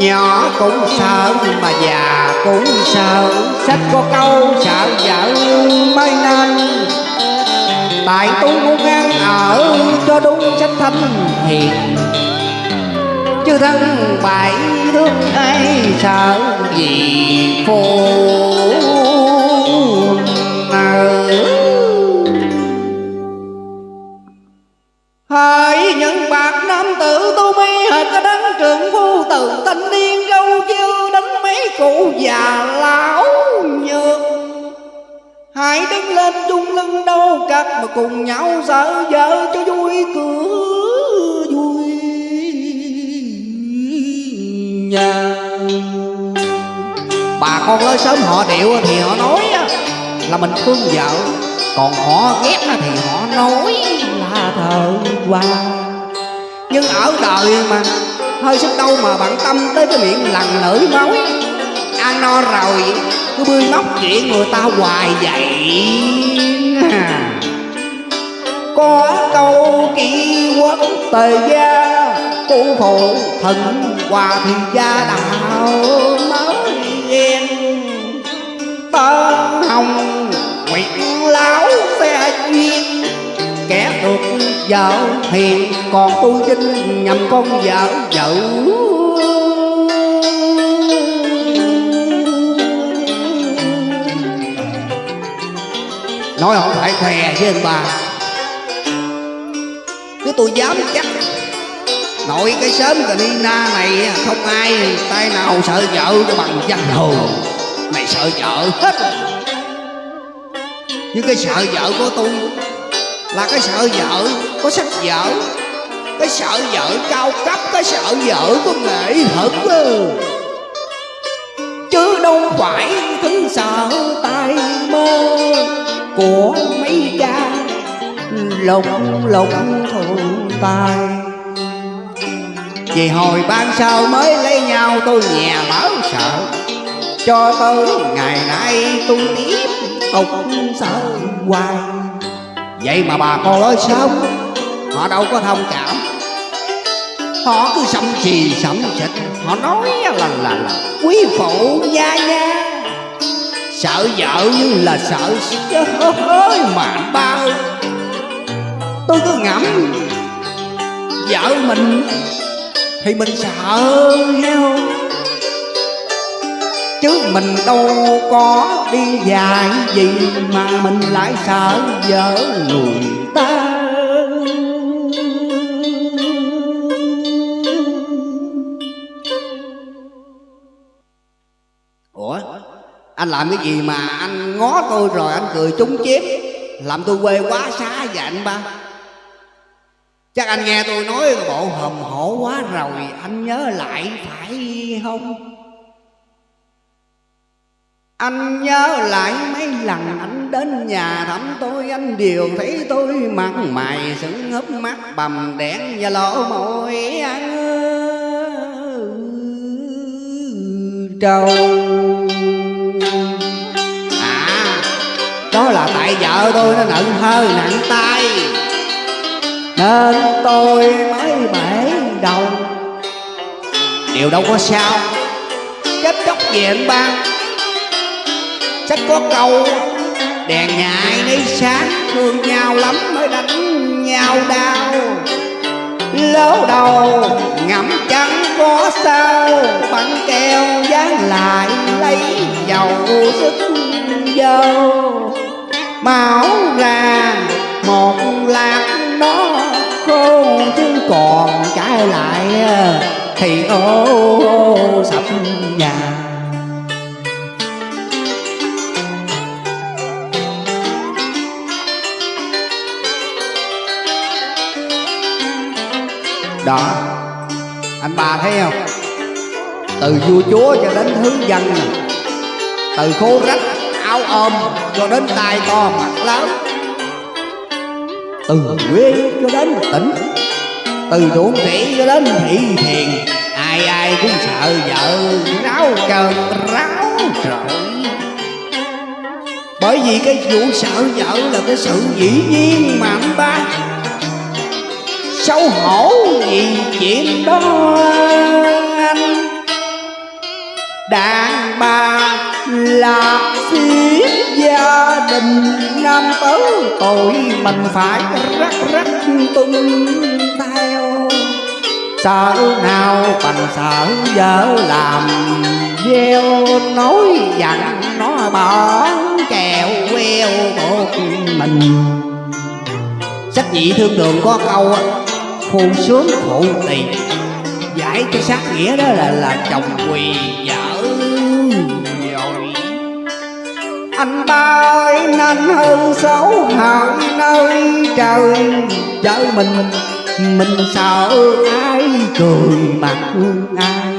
nhỏ cũng sợ, mà già cũng sợ. Sách có câu, sợ vợ mới nên tại tu muốn ăn ở cho đúng sách thanh hiền. Chứ thân bại thương ai sợ gì phù nợ. Lên chung lưng đâu cắt mà cùng nhau dở vợ cho vui cửa vui. Nhà. Bà con lớn sớm họ điệu thì họ nói là mình thương vợ, còn họ ghét thì họ nói là thờ qua. Nhưng ở đời mà, hơi sức đâu mà bận tâm tới cái miệng lằn lưỡi máu ăn no rồi, cứ bươi móc chuyện người ta hoài vậy. Có câu kỳ quốc tề gia, cụ phụ thần hòa thì gia đạo mới yên tơ hồng nguyện lão xe duyên, kẻ được vợ hiền, còn tu chinh nhầm con vợ vợ nói không phải khoe với anh bà chứ tôi dám chắc. Nội cái sớm cà ni na này không ai tay nào sợ vợ cho bằng danh hồ. Mày sợ vợ hết. Nhưng cái sợ vợ của tôi là cái sợ vợ có sách vợ, cái sợ vợ cao cấp cái sợ vợ có nghệ thuật. Chứ đâu phải thứ sợ tay của mấy cha lộng lộng thường tài. Vì hồi ban sau mới lấy nhau, tôi nhà mở sợ. Cho tới ngày nay tôi tiếp tục sợ hoài. Vậy mà bà con lối sống, họ đâu có thông cảm. Họ cứ sẩm trì sẩm xịt họ nói là là là quý phụ gia gia sợ vợ như là sợ hơi mà bao, tôi cứ ngẫm vợ mình thì mình sợ heo chứ mình đâu có đi dài gì mà mình lại sợ vợ người ta. Ủa? Anh làm cái gì mà anh ngó tôi rồi anh cười trúng chép, làm tôi quê quá xá vậy anh ba. Chắc anh nghe tôi nói bộ hầm hổ quá rồi anh nhớ lại phải không? Anh nhớ lại mấy lần anh đến nhà thăm tôi Anh đều thấy tôi mặt mày sững húp mắt bầm đen và lỗ môi ăn trâu đó là tại vợ tôi nó nặng hơi, nặng tay. Nên tôi mới bể đầu. Điều đâu có sao. Chết chóc về anh ba. Sách có câu, Đèn nhà ai nấy sáng, Thương nhau lắm mới đánh nhau đau. Lố đầu, ngậm trắng có sao Băng keo dán lại lấy dầu sức dâu Máu ra một lát nó khô Chứ còn trái lại thì ô, ô sập nhà. Đó anh bà thấy không? Từ vua chúa cho đến thứ dân nè từ khô rách áo ôm, cho đến tai to mặt lớn. Từ quê cho đến tỉnh, từ ruộng rỉ cho đến thị thiền, ai ai cũng sợ vợ ráo trơn ráo trời bởi vì cái vụ sợ vợ là cái sự dĩ nhiên mà anh ba. Xấu hổ gì chuyện đó anh. Đàn bà là gia đình nam tứ tội mình phải rắc rắc tung theo. Sợ nào bằng sợ vợ làm gieo, nói dặn nó bỏ kèo queo một mình. Sách nhị thương đường có câu khôn sướng khổ tiền giải cho sát nghĩa đó là là chồng quỳ vợ ơi hơn xấu hại nơi trời. Vợ mình mình sợ ai cười mặt ai